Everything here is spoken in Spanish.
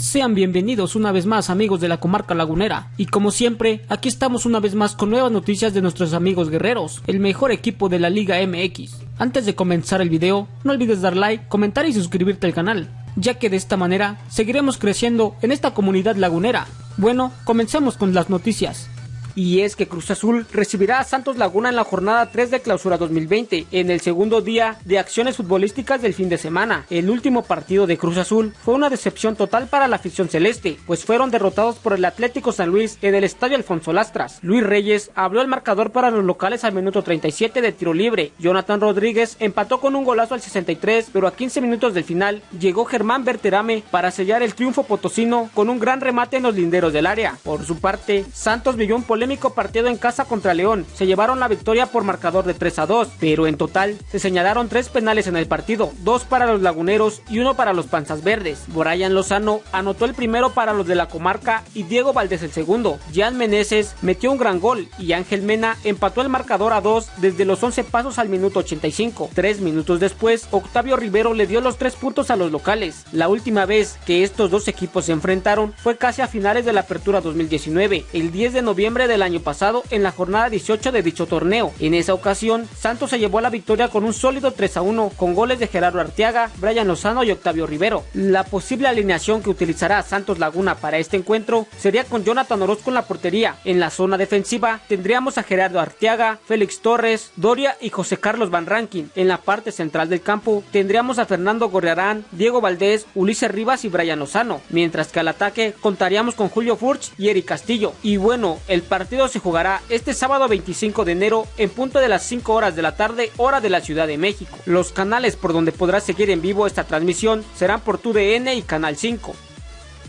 Sean bienvenidos una vez más amigos de la comarca lagunera y como siempre aquí estamos una vez más con nuevas noticias de nuestros amigos guerreros, el mejor equipo de la Liga MX. Antes de comenzar el video no olvides dar like, comentar y suscribirte al canal, ya que de esta manera seguiremos creciendo en esta comunidad lagunera. Bueno, comencemos con las noticias y es que Cruz Azul recibirá a Santos Laguna en la jornada 3 de clausura 2020, en el segundo día de acciones futbolísticas del fin de semana. El último partido de Cruz Azul fue una decepción total para la afición celeste, pues fueron derrotados por el Atlético San Luis en el estadio Alfonso Lastras. Luis Reyes abrió el marcador para los locales al minuto 37 de tiro libre. Jonathan Rodríguez empató con un golazo al 63, pero a 15 minutos del final llegó Germán Berterame para sellar el triunfo potosino con un gran remate en los linderos del área. Por su parte, Santos vivió un polémico partido en casa contra León. Se llevaron la victoria por marcador de 3 a 2, pero en total se señalaron tres penales en el partido, dos para los laguneros y uno para los panzas verdes. Brian Lozano anotó el primero para los de la comarca y Diego Valdés el segundo. Jan Meneses metió un gran gol y Ángel Mena empató el marcador a 2 desde los 11 pasos al minuto 85. Tres minutos después, Octavio Rivero le dio los tres puntos a los locales. La última vez que estos dos equipos se enfrentaron fue casi a finales de la apertura 2019, el 10 de noviembre del año pasado en la jornada 18 de dicho torneo. En esa ocasión, Santos se llevó la victoria con un sólido 3 a 1 con goles de Gerardo Arteaga, Brian Lozano y Octavio Rivero. La posible alineación que utilizará Santos Laguna para este encuentro sería con Jonathan Orozco en la portería. En la zona defensiva tendríamos a Gerardo Arteaga, Félix Torres, Doria y José Carlos Van Rankin. En la parte central del campo tendríamos a Fernando Gorriarán, Diego Valdés, Ulises Rivas y Brian Lozano, mientras que al ataque contaríamos con Julio Furch y Eric Castillo. Y bueno, el partido se jugará este sábado 25 de enero en punto de las 5 horas de la tarde, hora de la Ciudad de México. Los canales por donde podrás seguir en vivo esta transmisión serán por TUDN y Canal 5.